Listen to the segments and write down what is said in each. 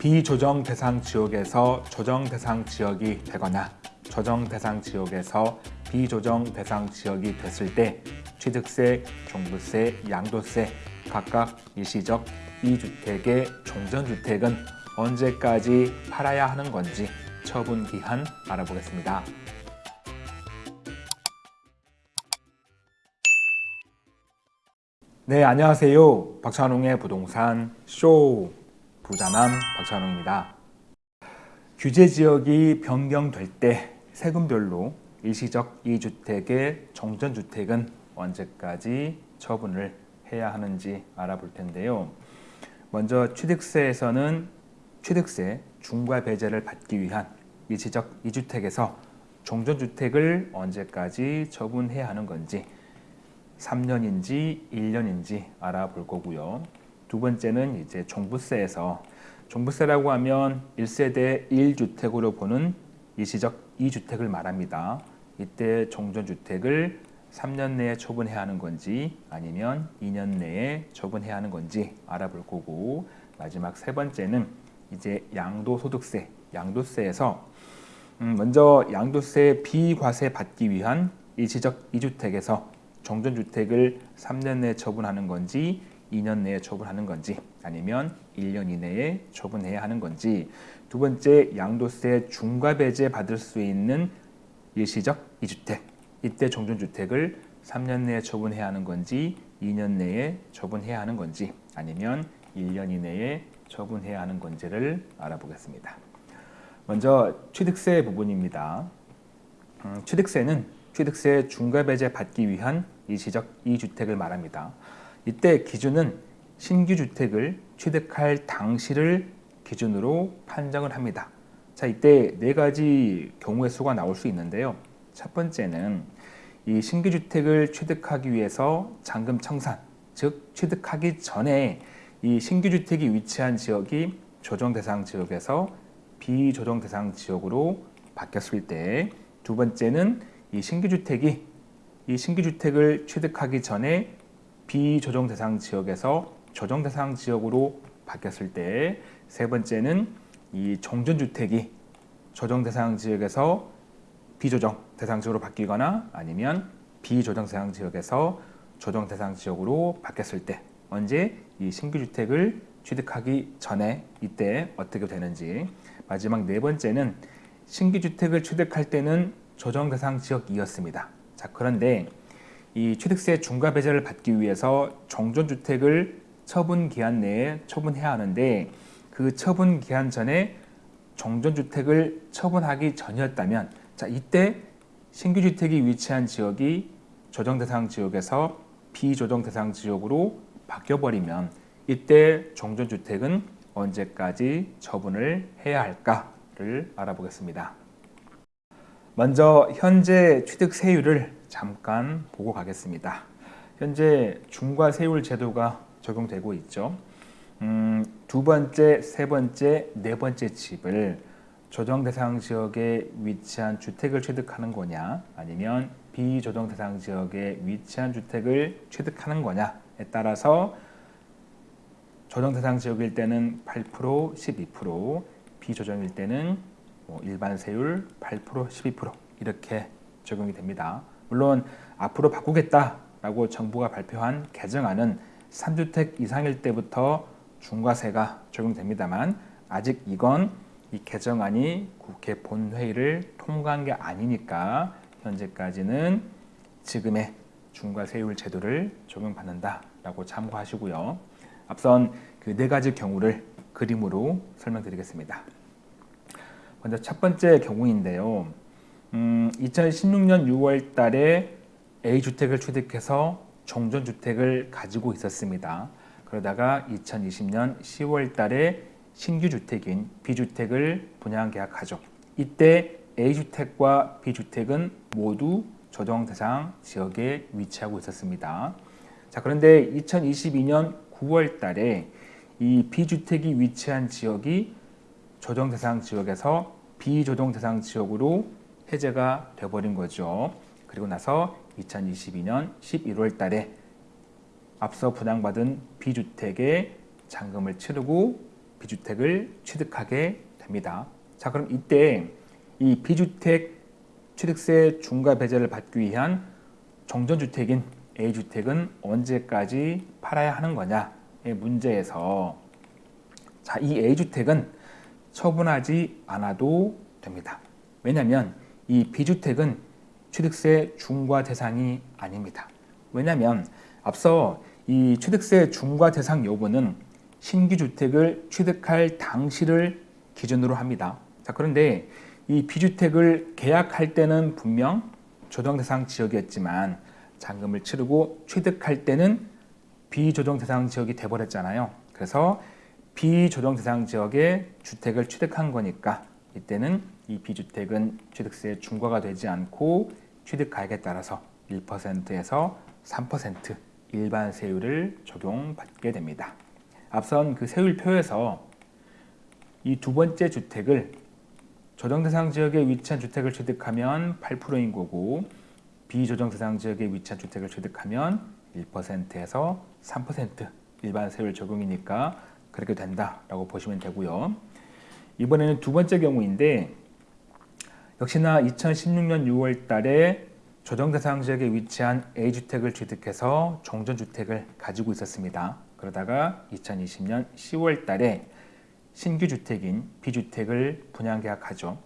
비조정 대상 지역에서 조정 대상 지역이 되거나 조정 대상 지역에서 비조정 대상 지역이 됐을 때 취득세, 종부세, 양도세 각각 일시적 이주택의 종전주택은 언제까지 팔아야 하는 건지 처분 기한 알아보겠습니다. 네, 안녕하세요. 박찬웅의 부동산 쇼 부자남 박찬웅입니다. 규제 지역이 변경될 때 세금별로 일시적 이주택의 정전주택은 언제까지 처분을 해야 하는지 알아볼 텐데요. 먼저 취득세에서는 취득세 중과 배제를 받기 위한 일시적 이주택에서 종전주택을 언제까지 처분해야 하는 건지 3년인지 1년인지 알아볼 거고요. 두 번째는 이제 종부세에서 종부세라고 하면 1세대 1주택으로 보는 일시적 2주택을 말합니다. 이때 종전주택을 3년 내에 처분해야 하는 건지 아니면 2년 내에 처분해야 하는 건지 알아볼 거고 마지막 세 번째는 이제 양도소득세, 양도세에서 음, 먼저 양도세 비과세 받기 위한 일시적 2주택에서 정전주택을 3년 내에 처분하는 건지 2년 내에 처분하는 건지 아니면 1년 이내에 처분해야 하는 건지 두 번째 양도세 중과 배제 받을 수 있는 일시적 2주택 이때 정전주택을 3년 내에 처분해야 하는 건지 2년 내에 처분해야 하는 건지 아니면 1년 이내에 처분해야 하는 건지를 알아보겠습니다. 먼저 취득세 부분입니다. 음, 취득세는 취득세 중과배제 받기 위한 일시적 2주택을 말합니다. 이때 기준은 신규 주택을 취득할 당시를 기준으로 판정을 합니다. 자, 이때 네 가지 경우의 수가 나올 수 있는데요. 첫 번째는 이 신규 주택을 취득하기 위해서 잔금 청산, 즉 취득하기 전에 이 신규 주택이 위치한 지역이 조정 대상 지역에서 비조정 대상 지역으로 바뀌었을 때 두 번째는 이 신규 주택이 이 신규 주택을 취득하기 전에 비조정 대상 지역에서 조정 대상 지역으로 바뀌었을 때 세 번째는 이 정전 주택이 조정 대상 지역에서 비조정 대상 지역으로 바뀌거나 아니면 비조정 대상 지역에서 조정 대상 지역으로 바뀌었을 때 언제 이 신규 주택을 취득하기 전에 이때 어떻게 되는지 마지막 네 번째는 신규 주택을 취득할 때는 조정 대상 지역이었습니다. 자 그런데 이 취득세 중과 배제를 받기 위해서 정전주택을 처분 기한 내에 처분해야 하는데 그 처분 기한 전에 정전주택을 처분하기 전이었다면 자 이때 신규 주택이 위치한 지역이 조정 대상 지역에서 비조정 대상 지역으로 바뀌어버리면 이때 정전주택은 언제까지 처분을 해야 할까를 알아보겠습니다. 먼저 현재 취득세율을 잠깐 보고 가겠습니다. 현재 중과 세율 제도가 적용되고 있죠. 음, 두 번째, 세 번째, 네 번째 집을 조정 대상 지역에 위치한 주택을 취득하는 거냐 아니면 비조정 대상 지역에 위치한 주택을 취득하는 거냐에 따라서 조정 대상 지역일 때는 8%, 12%, 비조정일 때는 뭐 일반 세율 8%, 12% 이렇게 적용이 됩니다. 물론 앞으로 바꾸겠다라고 정부가 발표한 개정안은 3주택 이상일 때부터 중과세가 적용됩니다만 아직 이건 이 개정안이 국회 본회의를 통과한 게 아니니까 현재까지는 지금의 중과세율 제도를 적용받는다라고 참고하시고요. 앞선 그 네 가지 경우를 그림으로 설명드리겠습니다. 먼저 첫 번째 경우인데요. 음, 2016년 6월 달에 A주택을 취득해서 종전주택을 가지고 있었습니다. 그러다가 2020년 10월 달에 신규 주택인 B주택을 분양 계약하죠. 이때 A주택과 B주택은 모두 조정 대상 지역에 위치하고 있었습니다. 자, 그런데 2022년 9월 달에 이 B주택이 위치한 지역이 조정 대상 지역에서 비조정 대상 지역으로 해제가 돼버린 거죠. 그리고 나서 2022년 11월 달에 앞서 분양받은 B주택에 잔금을 치르고 비주택을 취득하게 됩니다. 자, 그럼 이때 이 비주택 취득세 중과 배제를 받기 위한 정전주택인 A주택은 언제까지 팔아야 하는 거냐의 문제에서 자, 이 A주택은 처분하지 않아도 됩니다. 왜냐하면 이 B주택은 취득세 중과 대상이 아닙니다. 왜냐하면 앞서 이 취득세 중과 대상 여부는 신규 주택을 취득할 당시를 기준으로 합니다. 자, 그런데 이 비주택을 계약할 때는 분명 조정 대상 지역이었지만 잔금을 치르고 취득할 때는 비조정 대상 지역이 돼버렸잖아요. 그래서 비조정 대상 지역에 주택을 취득한 거니까 이때는 이 비주택은 취득세 중과가 되지 않고 취득 가액에 따라서 1%에서 3% 일반 세율을 적용받게 됩니다. 앞선 그 세율표에서 이 두 번째 주택을 조정 대상 지역에 위치한 주택을 취득하면 8%인 거고 비조정 대상 지역에 위치한 주택을 취득하면 1%에서 3% 일반 세율 적용이니까 그렇게 된다라고 보시면 되고요. 이번에는 두 번째 경우인데 역시나 2016년 6월 달에 조정 대상 지역에 위치한 A주택을 취득해서 종전주택을 가지고 있었습니다. 그러다가 2020년 10월 달에 신규 주택인 B주택을 분양 계약하죠.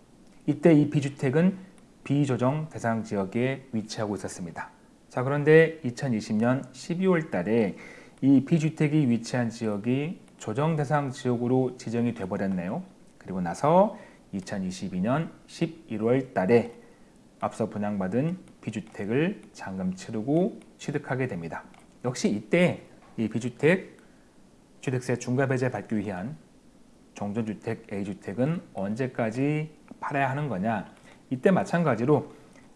이때 이 B주택은 비조정 대상 지역에 위치하고 있었습니다. 자, 그런데 2020년 12월 달에 이 B주택이 위치한 지역이 조정 대상 지역으로 지정이 돼 버렸네요. 그리고 나서 2022년 11월 달에 앞서 분양받은 B주택을 잔금 치르고 취득하게 됩니다. 역시 이때 이 B주택 취득세 중과 배제 받기 위한 종전주택 A주택은 언제까지 팔아야 하는 거냐 이때 마찬가지로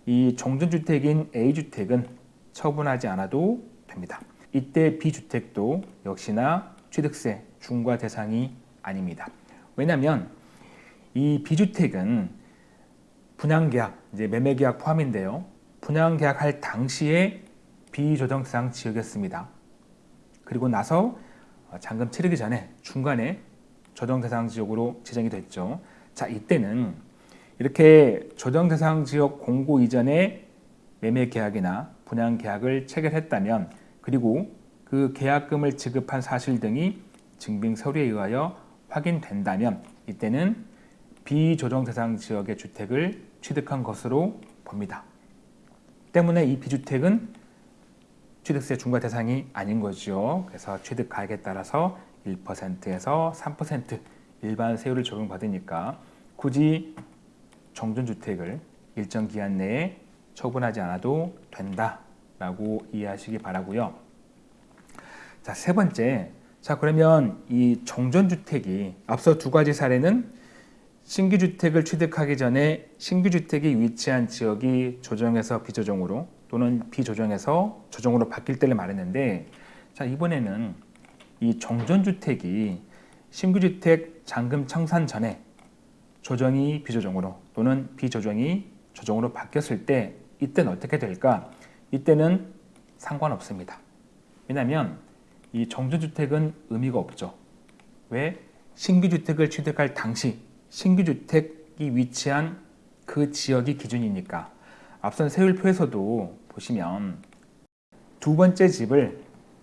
이 종전주택인 A주택은 처분하지 않아도 됩니다. 이때 B주택도 역시나 취득세 중과 대상이 아닙니다. 왜냐하면 이 B주택은 분양계약, 이제 매매계약 포함인데요. 분양계약 할 당시에 비조정 대상 지역이었습니다. 그리고 나서 잔금 치르기 전에 중간에 조정 대상 지역으로 지정이 됐죠. 자, 이때는 이렇게 조정 대상 지역 공고 이전에 매매 계약이나 분양 계약을 체결했다면 그리고 그 계약금을 지급한 사실 등이 증빙 서류에 의하여 확인된다면 이때는 비조정 대상 지역의 주택을 취득한 것으로 봅니다. 때문에 이 비주택은 취득세 중과 대상이 아닌 거죠. 그래서 취득 가액에 따라서 1%에서 3% 일반 세율을 적용받으니까 굳이 정전주택을 일정 기한 내에 처분하지 않아도 된다라고 이해하시기 바라고요. 자, 세 번째. 자, 그러면 이 정전주택이 앞서 두 가지 사례는 신규 주택을 취득하기 전에 신규 주택이 위치한 지역이 조정에서 비조정으로 또는 비조정에서 조정으로 바뀔 때를 말했는데 자, 이번에는 이 정전주택이 신규 주택 잔금 청산 전에 조정이 비조정으로 또는 비조정이 조정으로 바뀌었을 때 이때는 어떻게 될까? 이때는 상관없습니다. 왜냐하면 이 정전주택은 의미가 없죠. 왜? 신규 주택을 취득할 당시 신규 주택이 위치한 그 지역이 기준이니까 앞선 세율표에서도 보시면 두 번째 집을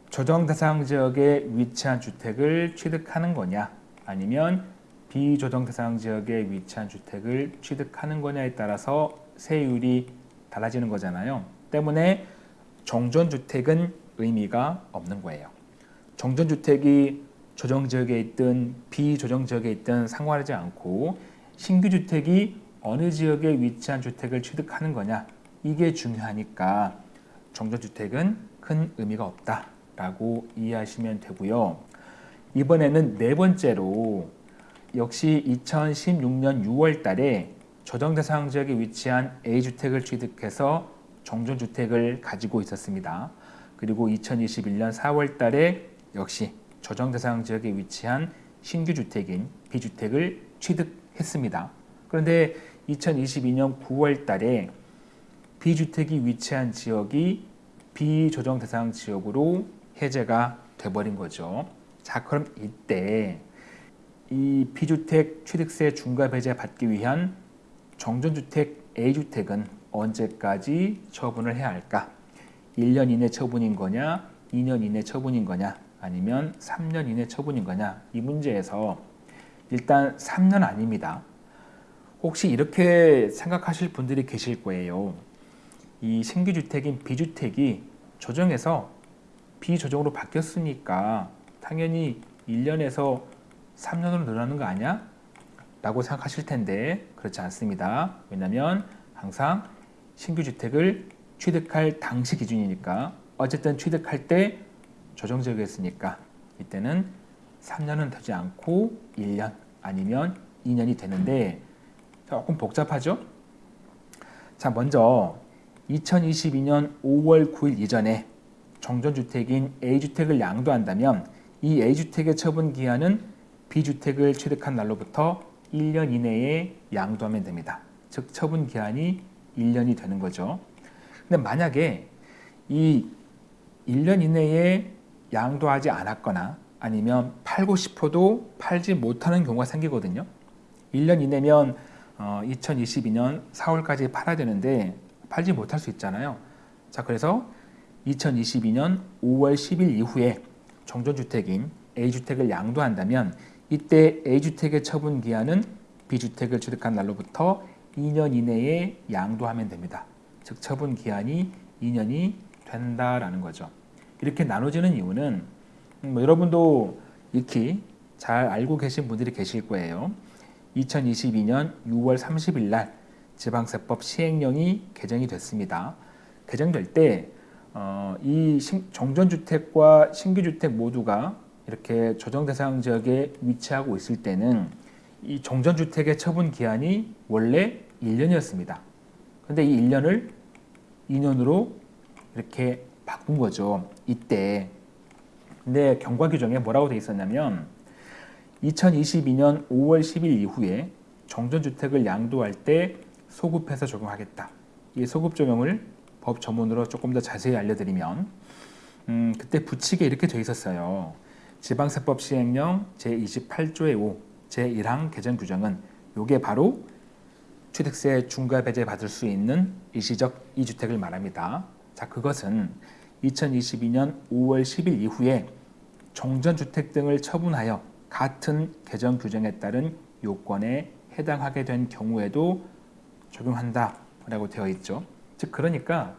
조정 대상 지역에 위치한 주택을 취득하는 거냐 아니면 비조정 대상 지역에 위치한 주택을 취득하는 거냐에 따라서 세율이 달라지는 거잖아요. 때문에 정전주택은 의미가 없는 거예요. 정전주택이 조정 지역에 있든 비조정 지역에 있든 상관하지 않고 신규 주택이 어느 지역에 위치한 주택을 취득하는 거냐 이게 중요하니까 정전주택은 큰 의미가 없다라고 이해하시면 되고요. 이번에는 네 번째로 역시 2016년 6월 달에 조정대상 지역에 위치한 A주택을 취득해서 정전주택을 가지고 있었습니다. 그리고 2021년 4월 달에 역시 조정 대상 지역에 위치한 신규 주택인 B주택을 취득했습니다. 그런데 2022년 9월 달에 B주택이 위치한 지역이 비조정 대상 지역으로 해제가 돼버린 거죠. 자, 그럼 이때 이 비주택 취득세 중과 배제 받기 위한 정전주택 A주택은 언제까지 처분을 해야 할까? 1년 이내 처분인 거냐, 2년 이내 처분인 거냐, 아니면 3년 이내 처분인 거냐 이 문제에서 일단 3년 아닙니다. 혹시 이렇게 생각하실 분들이 계실 거예요. 이 신규주택인 비주택이 조정에서 비조정으로 바뀌었으니까 당연히 1년에서 3년으로 늘어나는 거 아니야? 라고 생각하실 텐데 그렇지 않습니다. 왜냐하면 항상 신규주택을 취득할 당시 기준이니까 어쨌든 취득할 때 조정지역이었으니까 이때는 3년은 되지 않고 1년 아니면 2년이 되는데 조금 복잡하죠? 자 먼저 2022년 5월 9일 이전에 정전주택인 A주택을 양도한다면 이 A주택의 처분 기한은 B주택을 취득한 날로부터 1년 이내에 양도하면 됩니다. 즉 처분 기한이 1년이 되는 거죠. 근데 만약에 이 1년 이내에 양도하지 않았거나 아니면 팔고 싶어도 팔지 못하는 경우가 생기거든요. 1년 이내면 어, 2022년 4월까지 팔아야 되는데 팔지 못할 수 있잖아요. 자, 그래서 2022년 5월 10일 이후에 정전주택인 A주택을 양도한다면 이때 A주택의 처분 기한은 B주택을 취득한 날로부터 2년 이내에 양도하면 됩니다. 즉 처분 기한이 2년이 된다라는 거죠. 이렇게 나눠지는 이유는 뭐 여러분도 익히 잘 알고 계신 분들이 계실 거예요. 2022년 6월 30일 날 지방세법 시행령이 개정이 됐습니다. 개정될 때 어, 이 정전주택과 신규주택 모두가 이렇게 조정 대상 지역에 위치하고 있을 때는 이 정전주택의 처분 기한이 원래 1년이었습니다. 근데 이 1년을 2년으로 이렇게 바꾼 거죠. 이때. 근데 경과 규정에 뭐라고 돼 있었냐면 2022년 5월 10일 이후에 정전주택을 양도할 때 소급해서 적용하겠다. 이 소급 적용을 법 전문으로 조금 더 자세히 알려드리면 음, 그때 부칙에 이렇게 돼 있었어요. 지방세법 시행령 제28조의 5 제1항 개정 규정은 요게 바로 취득세 중과 배제 받을 수 있는 일시적 이주택을 말합니다. 자, 그것은 2022년 5월 10일 이후에 정전주택 등을 처분하여 같은 개정 규정에 따른 요건에 해당하게 된 경우에도 적용한다 라고 되어 있죠. 즉 그러니까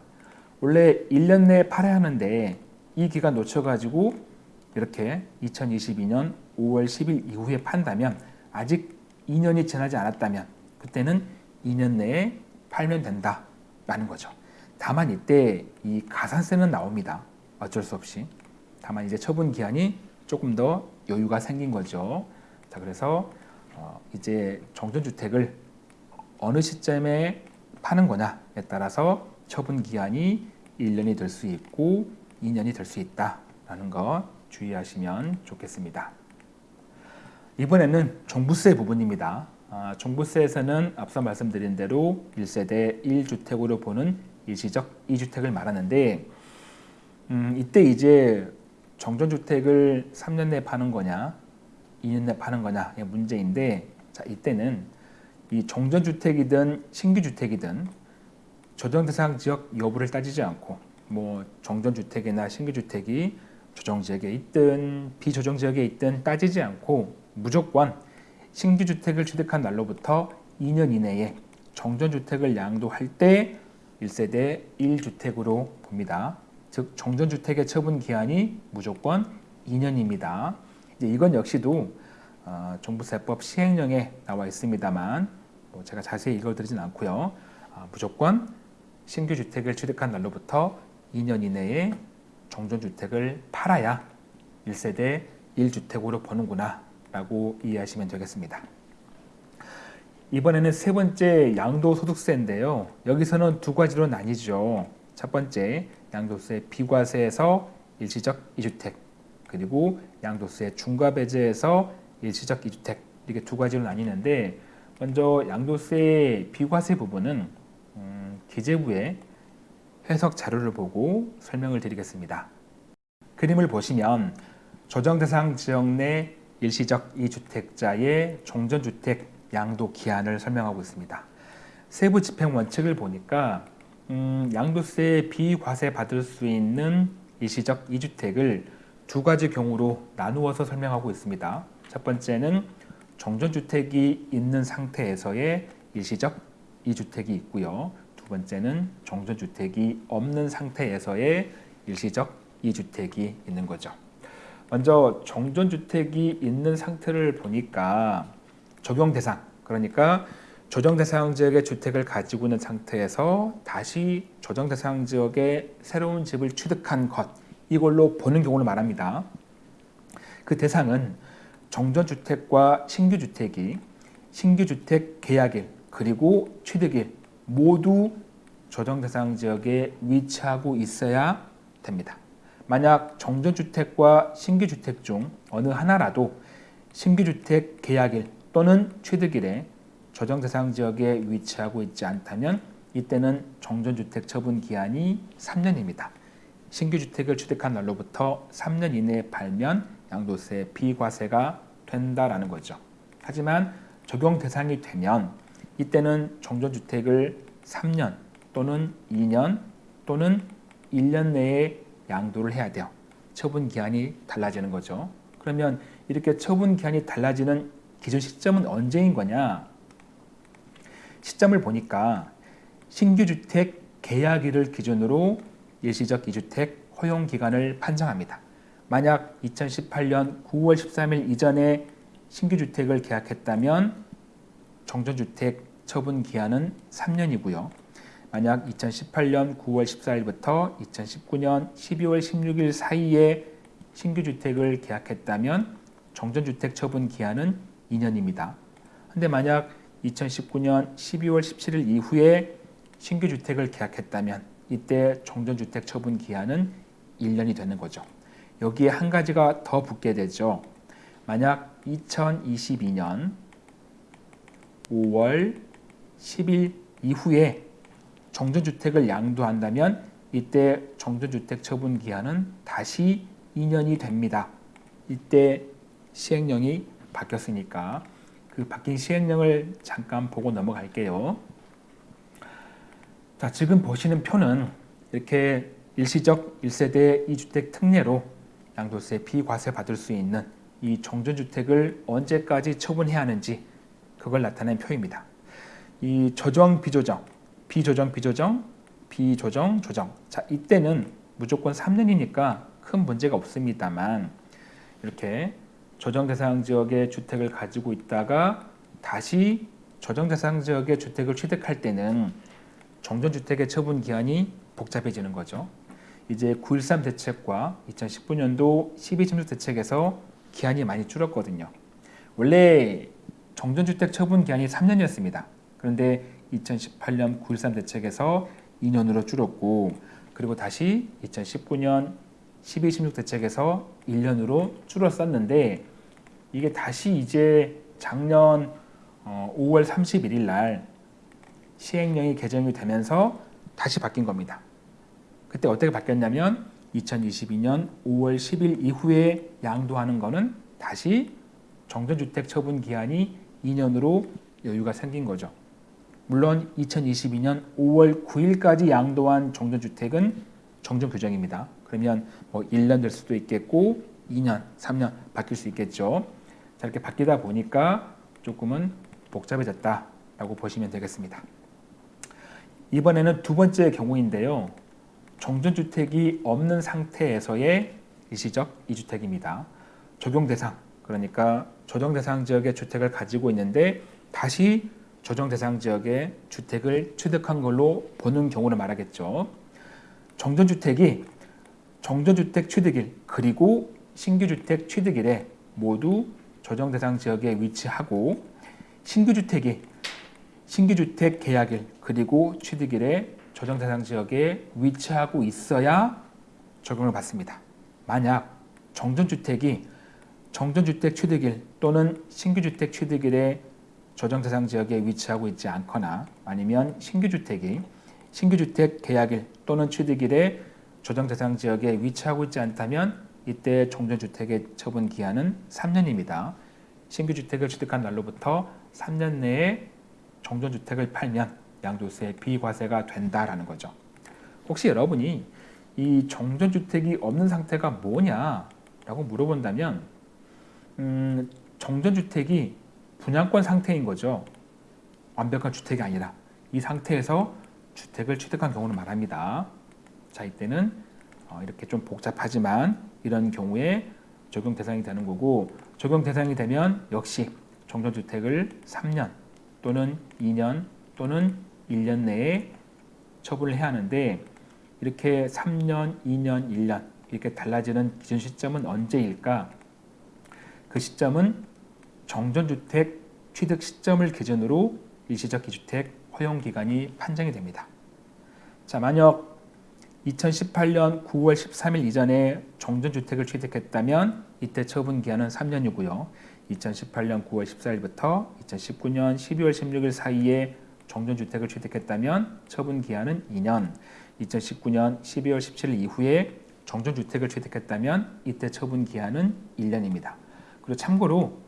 원래 1년 내에 팔아야 하는데 이 기간 놓쳐가지고 이렇게 2022년 5월 10일 이후에 판다면 아직 2년이 지나지 않았다면 그때는 2년 내에 팔면 된다라는 거죠. 다만 이때 이 가산세는 나옵니다. 어쩔 수 없이. 다만 이제 처분 기한이 조금 더 여유가 생긴 거죠. 자, 그래서 어 이제 정전주택을 어느 시점에 파는 거냐에 따라서 처분 기한이 1년이 될 수 있고 2년이 될 수 있다라는 거 주의하시면 좋겠습니다. 이번에는 종부세 부분입니다. 아, 종부세에서는 앞서 말씀드린 대로 1세대 1주택으로 보는 일시적 2주택을 말하는데 음, 이때 이제 정전주택을 3년 내에 파는 거냐 2년 내에 파는 거냐의 문제인데 자 이때는 이 정전주택이든 신규주택이든 조정대상 지역 여부를 따지지 않고 뭐 정전주택이나 신규주택이 조정지역에 있든 비조정지역에 있든 따지지 않고 무조건 신규주택을 취득한 날로부터 2년 이내에 정전주택을 양도할 때 1세대 1주택으로 봅니다. 즉 정전주택의 처분 기한이 무조건 2년입니다. 이제 이건 역시도 어, 종부세법 시행령에 나와 있습니다만 뭐 제가 자세히 읽어드리진 않고요. 어, 무조건 신규 주택을 취득한 날로부터 2년 이내에 정전주택을 팔아야 1세대 1주택으로 보는구나 라고 이해하시면 되겠습니다. 이번에는 세 번째 양도소득세인데요. 여기서는 두 가지로 나뉘죠. 첫 번째 양도세 비과세에서 일시적 이주택 그리고 양도세 중과배제에서 일시적 이주택 이렇게 두 가지로 나뉘는데 먼저 양도세 비과세 부분은 음, 기재부의 해석 자료를 보고 설명을 드리겠습니다. 그림을 보시면 조정 대상 지역 내 일시적 이주택자의 종전주택 양도 기한을 설명하고 있습니다. 세부 집행 원칙을 보니까 음, 양도세 비과세 받을 수 있는 일시적 이주택을 두 가지 경우로 나누어서 설명하고 있습니다. 첫 번째는 정전주택이 있는 상태에서의 일시적 이주택이 있고요. 두 번째는 정전주택이 없는 상태에서의 일시적 이주택이 있는 거죠. 먼저 정전주택이 있는 상태를 보니까 적용 대상, 그러니까 조정 대상 지역의 주택을 가지고 있는 상태에서 다시 조정 대상 지역의 새로운 집을 취득한 것 이걸로 보는 경우를 말합니다. 그 대상은 정전주택과 신규주택이 신규주택 계약일 그리고 취득일 모두 조정 대상 지역에 위치하고 있어야 됩니다. 만약 정전주택과 신규주택 중 어느 하나라도 신규주택 계약일 또는 취득일에 조정 대상 지역에 위치하고 있지 않다면 이때는 정전주택 처분 기한이 3년입니다. 신규 주택을 취득한 날로부터 3년 이내에 팔면 양도세 비과세가 된다라는 거죠. 하지만 적용 대상이 되면 이때는 정전주택을 3년 또는 2년 또는 1년 내에 양도를 해야 돼요. 처분 기한이 달라지는 거죠. 그러면 이렇게 처분 기한이 달라지는 기준 시점은 언제인 거냐? 시점을 보니까 신규 주택 계약일을 기준으로 일시적 이주택 허용 기간을 판정합니다. 만약 2018년 9월 13일 이전에 신규 주택을 계약했다면 정전주택 처분 기한은 3년이고요. 만약 2018년 9월 14일부터 2019년 12월 16일 사이에 신규 주택을 계약했다면 정전주택 처분 기한은 2년입니다. 근데 만약 2019년 12월 17일 이후에 신규 주택을 계약했다면 이때 정전주택 처분 기한은 1년이 되는 거죠. 여기에 한 가지가 더 붙게 되죠. 만약 2022년 5월 10일 이후에 정전주택을 양도한다면 이때 정전주택 처분 기한은 다시 2년이 됩니다. 이때 시행령이 바뀌었으니까 그 바뀐 시행령을 잠깐 보고 넘어갈게요. 자, 지금 보시는 표는 이렇게 일시적 1세대 2주택 특례로 양도세 비과세 받을 수 있는 이 정전주택을 언제까지 처분해야 하는지 그걸 나타낸 표입니다. 이 조정, 비조정, 비조정, 비조정, 비조정, 조정. 자, 이때는 무조건 3년이니까 큰 문제가 없습니다만 이렇게 조정 대상 지역의 주택을 가지고 있다가 다시 조정 대상 지역의 주택을 취득할 때는 정전주택의 처분 기한이 복잡해지는 거죠. 이제 9.13 대책과 2019년도 12.16 대책에서 기한이 많이 줄었거든요. 원래 정전주택 처분 기한이 3년이었습니다. 그런데 2018년 9.13 대책에서 2년으로 줄었고 그리고 다시 2019년 12.16 대책에서 1년으로 줄었었는데 이게 다시 이제 작년 5월 31일 날 시행령이 개정이 되면서 다시 바뀐 겁니다. 그때 어떻게 바뀌었냐면 2022년 5월 10일 이후에 양도하는 거는 다시 정전주택 처분 기한이 2년으로 여유가 생긴 거죠. 물론 2022년 5월 9일까지 양도한 정전주택은 정전 규정입니다. 그러면 뭐 1년 될 수도 있겠고 2년, 3년 바뀔 수 있겠죠. 자, 이렇게 바뀌다 보니까 조금은 복잡해졌다라고 보시면 되겠습니다. 이번에는 두 번째 경우인데요. 정전주택이 없는 상태에서의 일시적 이주택입니다. 적용 대상, 그러니까 조정 대상 지역의 주택을 가지고 있는데 다시 조정 대상 지역의 주택을 취득한 걸로 보는 경우를 말하겠죠. 정전주택이 정전주택 취득일 그리고 신규주택 취득일에 모두 조정 대상 지역에 위치하고 신규주택이 신규주택 계약일 그리고 취득일에 조정 대상 지역에 위치하고 있어야 적용을 받습니다. 만약 정전주택이 정전주택 취득일 또는 신규주택 취득일에 조정 대상 지역에 위치하고 있지 않거나 아니면 신규주택이 신규주택 계약일 또는 취득일에 조정 대상 지역에 위치하고 있지 않다면 이때 종전주택의 처분 기한은 3년입니다. 신규 주택을 취득한 날로부터 3년 내에 종전주택을 팔면 양도세 비과세가 된다라는 거죠. 혹시 여러분이 이 정전주택이 없는 상태가 뭐냐라고 물어본다면 음, 정전주택이 분양권 상태인 거죠. 완벽한 주택이 아니라 이 상태에서 주택을 취득한 경우를 말합니다. 자 이때는 어, 이렇게 좀 복잡하지만 이런 경우에 적용 대상이 되는 거고 적용 대상이 되면 역시 정전주택을 3년 또는 2년 또는 1년 내에 처분을 해야 하는데 이렇게 3년, 2년, 1년 이렇게 달라지는 기준 시점은 언제일까? 그 시점은 정전주택 취득 시점을 기준으로 일시적 기주택 허용 기간이 판정이 됩니다. 자, 만약 2018년 9월 13일 이전에 정전주택을 취득했다면 이때 처분 기한은 3년이고요. 2018년 9월 14일부터 2019년 12월 16일 사이에 정전주택을 취득했다면 처분 기한은 2년, 2019년 12월 17일 이후에 정전주택을 취득했다면 이때 처분 기한은 1년입니다. 그리고 참고로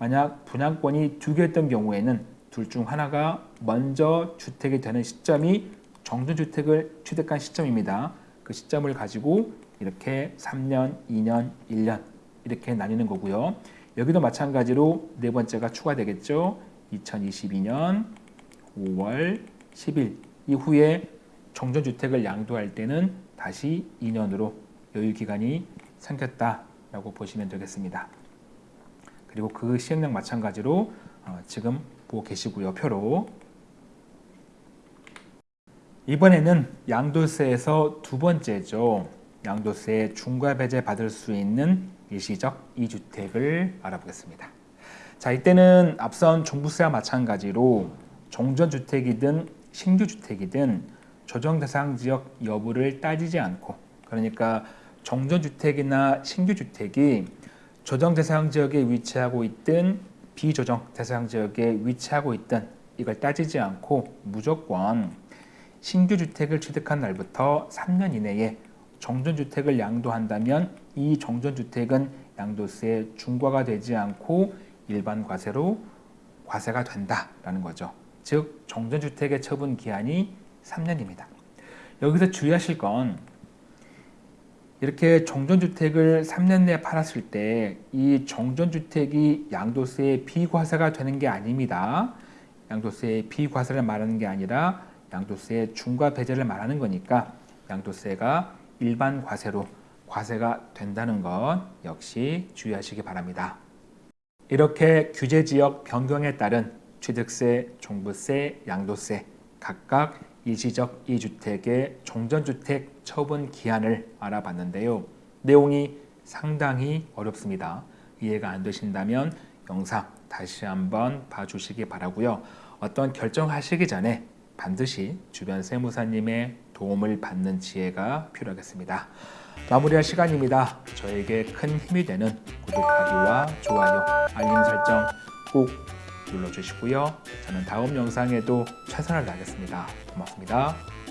만약 분양권이 두 개였던 경우에는 둘 중 하나가 먼저 주택이 되는 시점이 정전주택을 취득한 시점입니다. 그 시점을 가지고 이렇게 3년, 2년, 1년 이렇게 나뉘는 거고요. 여기도 마찬가지로 네 번째가 추가되겠죠. 2022년 5월 10일 이후에 정전주택을 양도할 때는 다시 2년으로 여유기간이 생겼다라고 보시면 되겠습니다. 그리고 그 시행령 마찬가지로 어, 지금 보고 계시고요. 표로 이번에는 양도세에서 두 번째죠. 양도세 중과 배제 받을 수 있는 일시적 이주택을 알아보겠습니다. 자, 이때는 앞선 종부세와 마찬가지로 종전주택이든 신규주택이든 조정 대상 지역 여부를 따지지 않고 그러니까 종전주택이나 신규주택이 조정 대상 지역에 위치하고 있든 비조정 대상 지역에 위치하고 있든 이걸 따지지 않고 무조건 신규 주택을 취득한 날부터 3년 이내에 정전주택을 양도한다면 이 정전주택은 양도세 중과가 되지 않고 일반 과세로 과세가 된다라는 거죠. 즉 정전주택의 처분 기한이 3년입니다. 여기서 주의하실 건 이렇게 정전주택을 3년 내에 팔았을 때 이 정전주택이 양도세 비과세가 되는 게 아닙니다. 양도세 비과세를 말하는 게 아니라 양도세 중과 배제를 말하는 거니까 양도세가 일반 과세로 과세가 된다는 것 역시 주의하시기 바랍니다. 이렇게 규제지역 변경에 따른 취득세, 종부세, 양도세 각각 일시적 이주택의 종전주택 처분 기한을 알아봤는데요. 내용이 상당히 어렵습니다. 이해가 안 되신다면 영상 다시 한번 봐주시기 바라고요. 어떤 결정하시기 전에 반드시 주변 세무사님의 도움을 받는 지혜가 필요하겠습니다. 마무리할 시간입니다. 저에게 큰 힘이 되는 구독하기와 좋아요, 알림 설정 꼭 눌러주시고요. 저는 다음 영상에도 최선을 다하겠습니다. 고맙습니다.